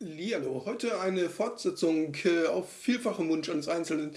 Lialo, heute eine Fortsetzung äh, auf vielfachen Wunsch eines Einzelnen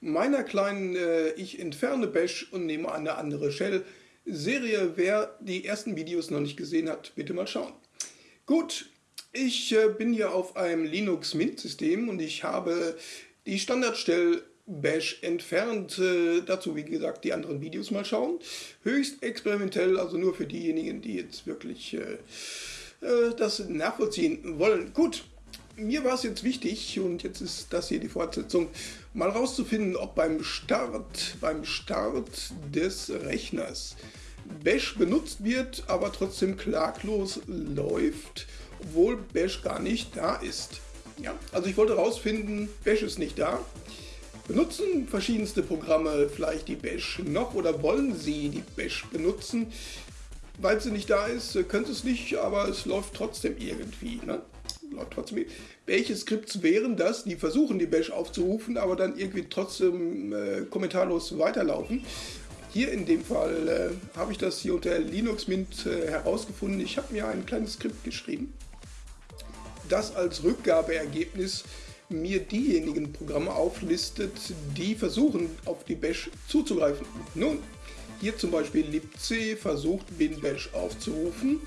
meiner kleinen äh, Ich entferne Bash und nehme eine andere Shell Serie. Wer die ersten Videos noch nicht gesehen hat, bitte mal schauen. Gut, ich äh, bin hier auf einem Linux Mint System und ich habe die Standardstelle Bash entfernt. Äh, dazu, wie gesagt, die anderen Videos mal schauen. Höchst experimentell, also nur für diejenigen, die jetzt wirklich äh, äh, das nachvollziehen wollen. Gut, mir war es jetzt wichtig, und jetzt ist das hier die Fortsetzung, mal rauszufinden, ob beim Start, beim Start des Rechners Bash benutzt wird, aber trotzdem klaglos läuft, obwohl Bash gar nicht da ist. Ja, also ich wollte herausfinden, Bash ist nicht da. Benutzen verschiedenste Programme vielleicht die Bash noch oder wollen sie die Bash benutzen? weil sie nicht da ist, könnte es nicht, aber es läuft trotzdem irgendwie. Ne? Läuft trotzdem. Welche Skripts wären das, die versuchen, die Bash aufzurufen, aber dann irgendwie trotzdem äh, kommentarlos weiterlaufen? Hier in dem Fall äh, habe ich das hier unter Linux Mint äh, herausgefunden. Ich habe mir ein kleines Skript geschrieben, das als Rückgabeergebnis mir diejenigen Programme auflistet, die versuchen, auf die Bash zuzugreifen. Nun, hier zum Beispiel libc versucht binbash aufzurufen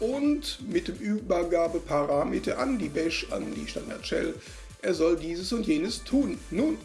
und mit dem Übergabeparameter an die Bash, an die Standard Shell, er soll dieses und jenes tun. Nun,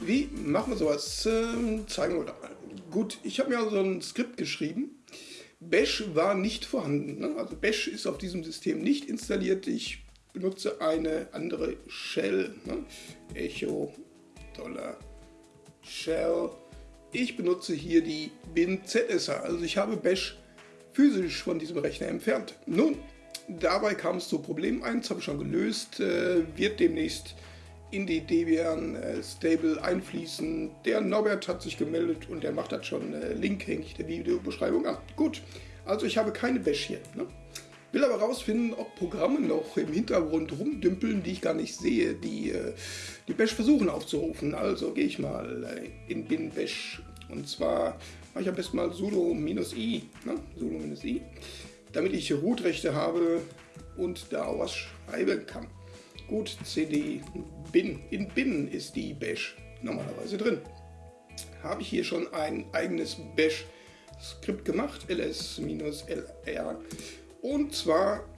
wie machen wir sowas? Ähm, zeigen wir da mal. Gut, ich habe mir also ein Skript geschrieben. Bash war nicht vorhanden. Ne? Also Bash ist auf diesem System nicht installiert. Ich benutze eine andere Shell. Ne? Echo Dollar Shell ich benutze hier die bin-ZSH, also ich habe Bash physisch von diesem Rechner entfernt. Nun, dabei kam es zu Problem 1, habe ich schon gelöst, äh, wird demnächst in die Debian äh, Stable einfließen. Der Norbert hat sich gemeldet und der macht das schon. Äh, Link hänge ich der Videobeschreibung an. Gut, also ich habe keine Bash hier. Ne? Will aber rausfinden, ob Programme noch im Hintergrund rumdümpeln, die ich gar nicht sehe, die äh, die Bash versuchen aufzurufen. Also gehe ich mal äh, in bin bash und zwar mache ich am besten mal sudo-i, ne? sudo-i, damit ich Root-Rechte habe und da was schreiben kann. Gut, cd bin. In bin ist die Bash normalerweise drin. Habe ich hier schon ein eigenes Bash-Skript gemacht, ls-lr und zwar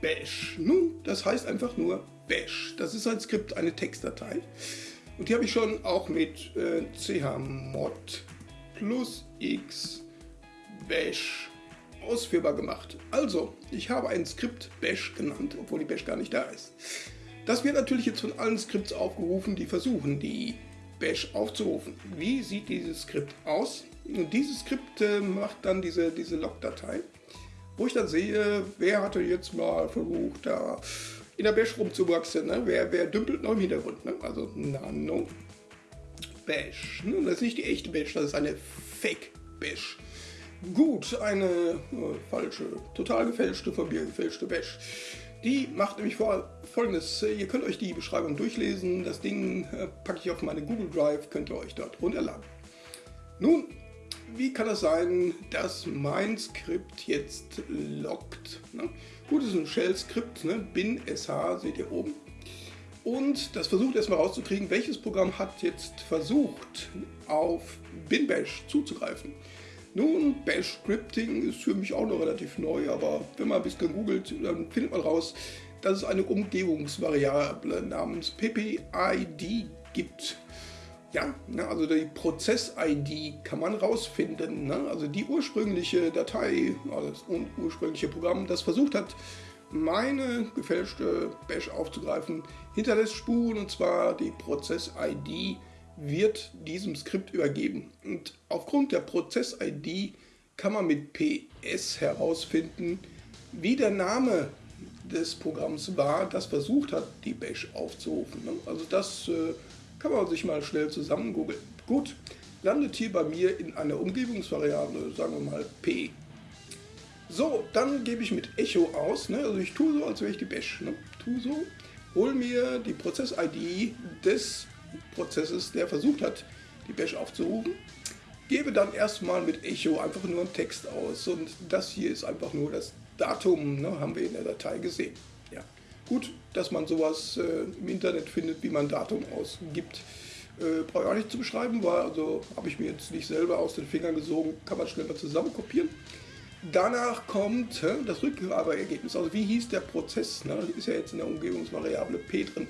Bash. Nun, das heißt einfach nur Bash. Das ist ein Skript, eine Textdatei. Und die habe ich schon auch mit äh, chmod plus x bash ausführbar gemacht. Also, ich habe ein Skript bash genannt, obwohl die bash gar nicht da ist. Das wird natürlich jetzt von allen Skripts aufgerufen, die versuchen, die bash aufzurufen. Wie sieht dieses Skript aus? Dieses Skript äh, macht dann diese, diese Log-Datei wo ich dann sehe, wer hatte jetzt mal versucht, da in der Bash rumzuwachsen, ne? wer, wer dümpelt noch im Hintergrund. Ne? Also Nano Bash. Ne? Das ist nicht die echte Bash, das ist eine Fake Bash. Gut, eine äh, falsche, total gefälschte, von mir gefälschte Bash. Die macht nämlich vor folgendes, ihr könnt euch die Beschreibung durchlesen, das Ding äh, packe ich auf meine Google Drive, könnt ihr euch dort runterladen. Nun, wie kann es sein, dass mein Skript jetzt lockt? Ne? Gut, es ist ein Shell-Skript, ne? bin sh, seht ihr oben. Und das versucht erstmal rauszukriegen, welches Programm hat jetzt versucht, auf binbash zuzugreifen. Nun, Bash-Scripting ist für mich auch noch relativ neu, aber wenn man ein bisschen googelt, dann findet man raus, dass es eine Umgebungsvariable namens ppid gibt. Ja, ne, also die Prozess-ID kann man rausfinden. Ne? Also die ursprüngliche Datei, also das ursprüngliche Programm, das versucht hat, meine gefälschte Bash aufzugreifen, hinterlässt Spuren und zwar die Prozess-ID wird diesem Skript übergeben. Und aufgrund der Prozess-ID kann man mit PS herausfinden, wie der Name des Programms war, das versucht hat, die Bash aufzurufen. Ne? Also das äh, kann man sich mal schnell zusammen googeln. Gut, landet hier bei mir in einer Umgebungsvariable, sagen wir mal P. So, dann gebe ich mit Echo aus, ne? also ich tue so, als wäre ich die Bash. Ne? Tue so, hol mir die Prozess-ID des Prozesses, der versucht hat, die Bash aufzurufen. Gebe dann erstmal mit Echo einfach nur einen Text aus und das hier ist einfach nur das Datum, ne? haben wir in der Datei gesehen. Ja. Gut, dass man sowas äh, im Internet findet, wie man Datum ausgibt. Äh, Brauche ich auch nicht zu beschreiben, weil also habe ich mir jetzt nicht selber aus den Fingern gesogen, kann man schnell mal zusammen kopieren. Danach kommt äh, das Rückgabeergebnis. Also wie hieß der Prozess? Ne? Ist ja jetzt in der Umgebungsvariable p drin.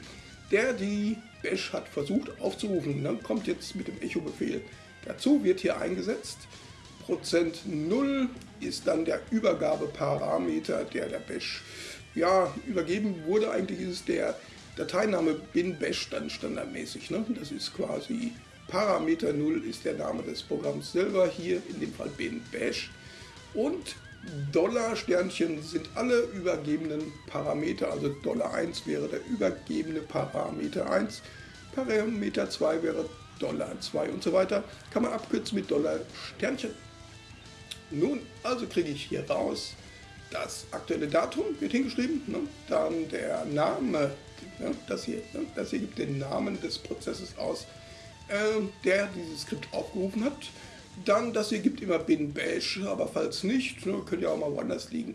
Der die Bash hat versucht aufzurufen. Ne? Kommt jetzt mit dem Echo-Befehl. Dazu wird hier eingesetzt. Prozent 0 ist dann der Übergabeparameter, der der Bash ja, übergeben wurde. Eigentlich ist der Dateiname bin bash dann standardmäßig. Ne? Das ist quasi Parameter 0 ist der Name des Programms selber, hier in dem Fall bin bash. Und Dollar Sternchen sind alle übergebenen Parameter, also Dollar 1 wäre der übergebene Parameter 1, Parameter 2 wäre Dollar 2 und so weiter. Kann man abkürzen mit Dollar Sternchen. Nun, also kriege ich hier raus, das aktuelle Datum wird hingeschrieben, ne? dann der Name, ne? das, hier, ne? das hier gibt den Namen des Prozesses aus, äh, der dieses Skript aufgerufen hat. Dann, das hier gibt immer bin bash, aber falls nicht, ne, könnte ja auch mal woanders liegen,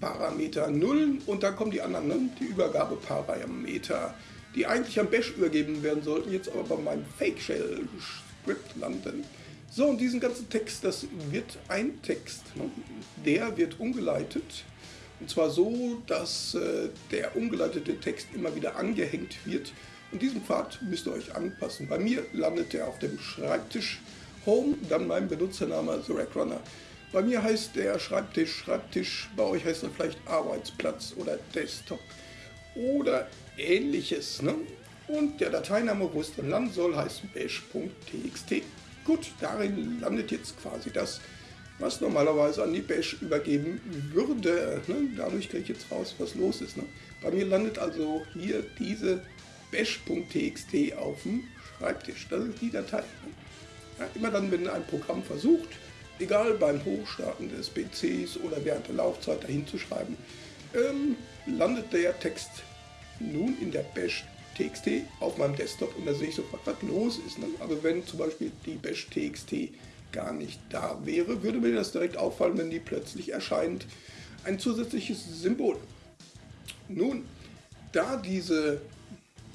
Parameter 0 und dann kommen die anderen, ne? die Übergabeparameter, die eigentlich am Bash übergeben werden sollten, jetzt aber bei meinem Fake Shell Script landen. So, und diesen ganzen Text, das wird ein Text. Ne? Der wird umgeleitet. Und zwar so, dass äh, der umgeleitete Text immer wieder angehängt wird. Und diesen Pfad müsst ihr euch anpassen. Bei mir landet er auf dem Schreibtisch Home, dann mein Benutzername The Rack Runner. Bei mir heißt der Schreibtisch Schreibtisch, bei euch heißt er vielleicht Arbeitsplatz oder Desktop oder ähnliches. Ne? Und der Dateiname, wo es dann landen soll, heißt bash.txt. Gut, darin landet jetzt quasi das, was normalerweise an die Bash übergeben würde. Ne? Dadurch kriege ich jetzt raus, was los ist. Ne? Bei mir landet also hier diese bash.txt auf dem Schreibtisch. Das ist die Datei. Ne? Ja, immer dann, wenn ein Programm versucht, egal beim Hochstarten des PCs oder während der Laufzeit dahin zu schreiben, ähm, landet der Text nun in der Bash TXT auf meinem Desktop und da sehe ich sofort, was los ist. Ne? Aber wenn zum Beispiel die Bash TXT gar nicht da wäre, würde mir das direkt auffallen, wenn die plötzlich erscheint. Ein zusätzliches Symbol. Nun, da diese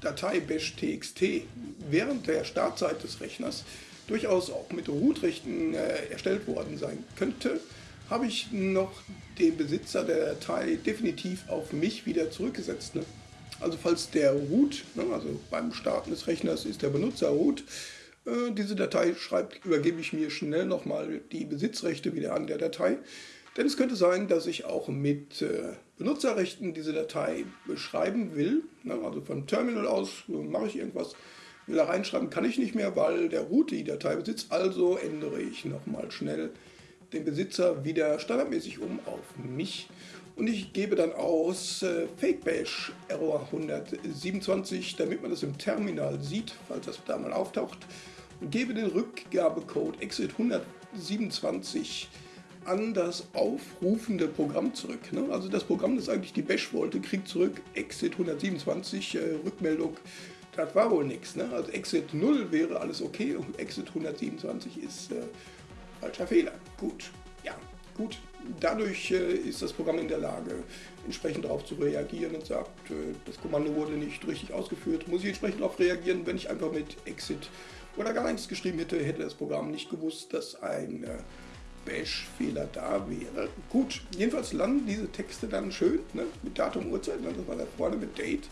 Datei bash txt während der Startzeit des Rechners durchaus auch mit Root-Rechten äh, erstellt worden sein könnte, habe ich noch den Besitzer der Datei definitiv auf mich wieder zurückgesetzt. Ne? Also falls der Root, ne, also beim Starten des Rechners ist der Benutzer Root, äh, diese Datei schreibt, übergebe ich mir schnell nochmal die Besitzrechte wieder an der Datei. Denn es könnte sein, dass ich auch mit äh, Benutzerrechten diese Datei beschreiben will. Ne, also vom Terminal aus äh, mache ich irgendwas, will da reinschreiben, kann ich nicht mehr, weil der Root die Datei besitzt. Also ändere ich nochmal schnell den Besitzer wieder standardmäßig um auf mich und ich gebe dann aus äh, FakeBash Error 127, damit man das im Terminal sieht, falls das da mal auftaucht, und gebe den Rückgabecode Exit 127 an das aufrufende Programm zurück. Ne? Also das Programm, das eigentlich die Bash wollte, kriegt zurück Exit 127, äh, Rückmeldung, das war wohl nichts. Ne? Also Exit 0 wäre alles okay und Exit 127 ist äh, falscher Fehler. Gut, ja, gut. Dadurch äh, ist das Programm in der Lage, entsprechend darauf zu reagieren und sagt, äh, das Kommando wurde nicht richtig ausgeführt. Muss ich entsprechend darauf reagieren, wenn ich einfach mit Exit oder gar nichts geschrieben hätte, hätte das Programm nicht gewusst, dass ein äh, Bash-Fehler da wäre. Gut, jedenfalls landen diese Texte dann schön ne, mit Datum, Uhrzeit, das war da vorne mit Date.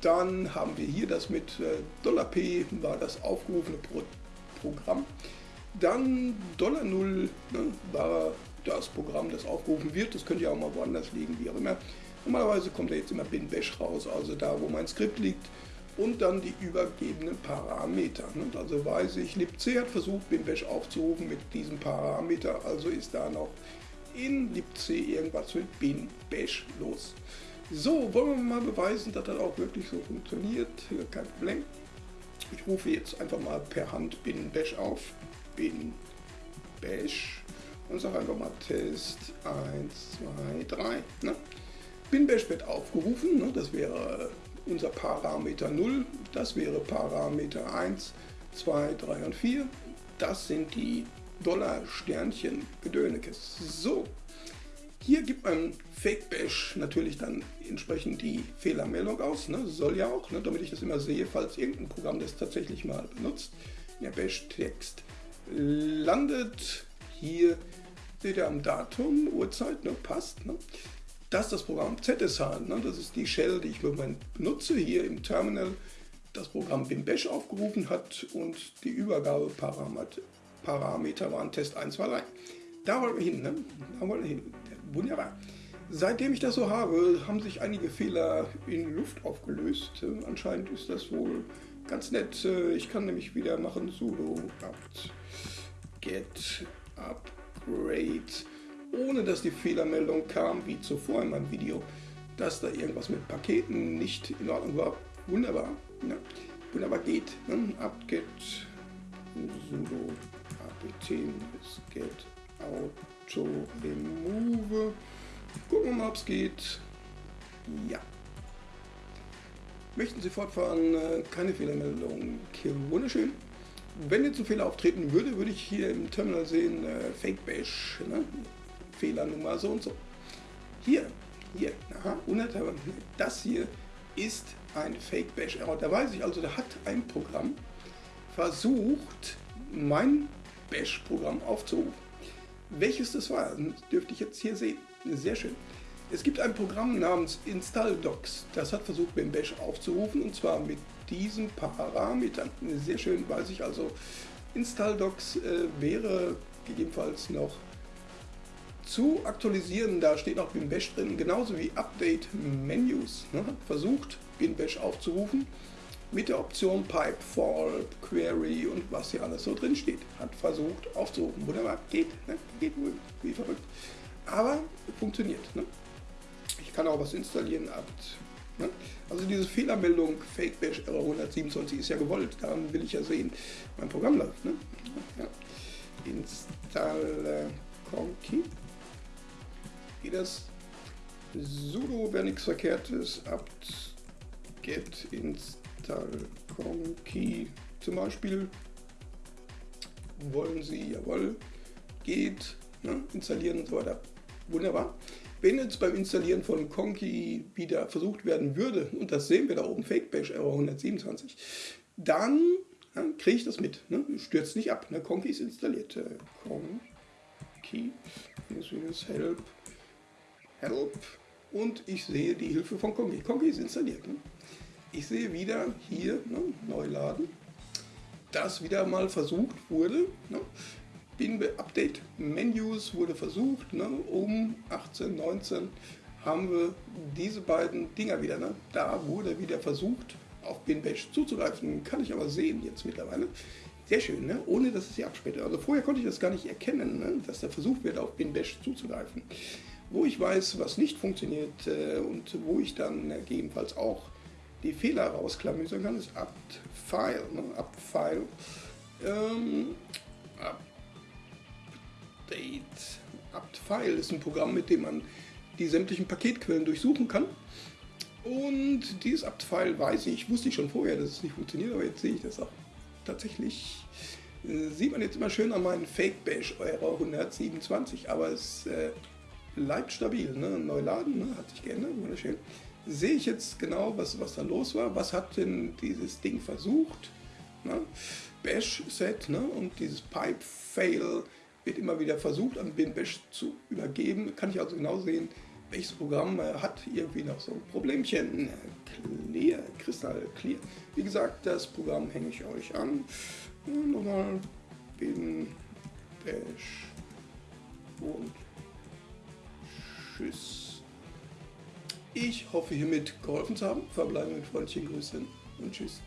Dann haben wir hier das mit $P, war das aufgerufene Pro Programm. Dann $0 ne, war das Programm, das aufgerufen wird. Das könnte ja auch mal woanders liegen, wie auch immer. Normalerweise kommt da jetzt immer bin bash raus, also da, wo mein Skript liegt. Und dann die übergebenen Parameter. Also weiß ich, libc hat versucht, bin bash aufzurufen mit diesem Parameter, also ist da noch in libc irgendwas mit bin bash los. So, wollen wir mal beweisen, dass das auch wirklich so funktioniert. Kein Problem. Ich rufe jetzt einfach mal per Hand bin bash auf. Bin bash und sage einfach mal Test 1, 2, 3. Ne? Binbash wird aufgerufen, ne? das wäre unser Parameter 0, das wäre Parameter 1, 2, 3 und 4. Das sind die Dollar-Sternchen Gedönekes. So, Hier gibt man Fake Bash natürlich dann entsprechend die Fehlermeldung aus. Ne? Soll ja auch, ne? damit ich das immer sehe, falls irgendein Programm das tatsächlich mal benutzt. Der Bash-Text landet hier, seht ihr am Datum, Uhrzeit, ne? passt. Ne? Das ist das Programm ZSH, ne? das ist die Shell, die ich im Moment benutze, hier im Terminal das Programm BimBash aufgerufen hat und die Übergabeparameter Parameter waren Test 1, 2, 3. Da wollen wir hin, ne? Da wollen wir hin. Wunderbar. Seitdem ich das so habe, haben sich einige Fehler in Luft aufgelöst. Anscheinend ist das wohl ganz nett. Ich kann nämlich wieder machen sudo apt get upgrade, ohne dass die Fehlermeldung kam, wie zuvor in meinem Video, dass da irgendwas mit Paketen nicht in Ordnung war. Wunderbar. Ja. Wunderbar geht. Ne? apt-get sudo apt get auto remove. Gucken wir mal, ob es geht. Ja. Möchten Sie fortfahren? Äh, keine Fehlermeldung. Wunderschön. Wenn jetzt ein Fehler auftreten würde, würde ich hier im Terminal sehen, äh, Fake Bash, ne? Fehlernummer so und so. Hier, hier, aha, unerteilbar. Das hier ist ein Fake Bash Error. Da weiß ich also, da hat ein Programm versucht, mein Bash-Programm aufzurufen. Welches das war, dürfte ich jetzt hier sehen. Sehr schön. Es gibt ein Programm namens InstallDocs, das hat versucht, den Bash aufzurufen und zwar mit diesen Parametern. Sehr schön, weiß ich also. InstallDocs äh, wäre gegebenenfalls noch zu aktualisieren. Da steht auch BinBash drin, genauso wie Update Menus. Ne? Versucht, BinBash aufzurufen mit der Option Pipe, Fall, Query und was hier alles so drin steht. Hat versucht aufzurufen. Wunderbar, geht, ne? geht wie verrückt. Aber funktioniert. Ne? Kann auch was installieren. Apt, ne? Also diese Fehlermeldung Fake Bash Error 127 ist ja gewollt. Daran will ich ja sehen, mein Programm läuft. Ne? Ja. Install Conky. Geht das? sudo wäre nichts verkehrtes. apt get install Conky zum Beispiel. Wollen Sie, jawohl, geht, ne? installieren und so weiter. Wunderbar. Wenn jetzt beim Installieren von Conky wieder versucht werden würde, und das sehen wir da oben, Fake Bash Error 127, dann ja, kriege ich das mit. Ne? Stürzt nicht ab. Ne? Conky ist installiert. Äh, Conky help help und ich sehe die Hilfe von Conky. Conky ist installiert. Ne? Ich sehe wieder hier, ne, neu laden, dass wieder mal versucht wurde. Ne? Bin Update Menus wurde versucht, ne, um 18, 19 haben wir diese beiden Dinger wieder. Ne? Da wurde wieder versucht, auf BinBash zuzugreifen. Kann ich aber sehen jetzt mittlerweile. Sehr schön, ne? ohne dass es hier abspätet. Also vorher konnte ich das gar nicht erkennen, ne? dass da versucht wird, auf BinBash zuzugreifen wo ich weiß, was nicht funktioniert äh, und wo ich dann gegebenenfalls auch die Fehler rausklamüsern kann, ist apt-file. Ne? apt-file ähm, update. apt-file ist ein Programm, mit dem man die sämtlichen Paketquellen durchsuchen kann. Und dieses apt-file weiß ich, wusste ich schon vorher, dass es nicht funktioniert, aber jetzt sehe ich das auch tatsächlich. Äh, sieht man jetzt immer schön an meinen Fake Bash Error 127, aber es äh, bleibt stabil. Ne? Neu ne? hat sich geändert, wunderschön. Sehe ich jetzt genau, was, was da los war. Was hat denn dieses Ding versucht? Ne? Bash-Set ne? und dieses Pipe-Fail wird immer wieder versucht, an bin Bash zu übergeben. Kann ich also genau sehen, welches Programm hat irgendwie noch so ein Problemchen. Clear, Kristall Clear. Wie gesagt, das Programm hänge ich euch an. Nochmal bin und Tschüss. Ich hoffe hiermit geholfen zu haben. Verbleibe mit freundlichen Grüßen und Tschüss.